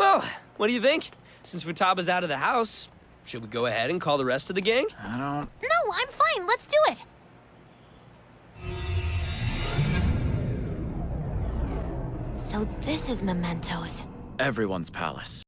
Well, what do you think? Since Futaba's out of the house, should we go ahead and call the rest of the gang? I don't... No, I'm fine. Let's do it. So this is Mementos. Everyone's palace.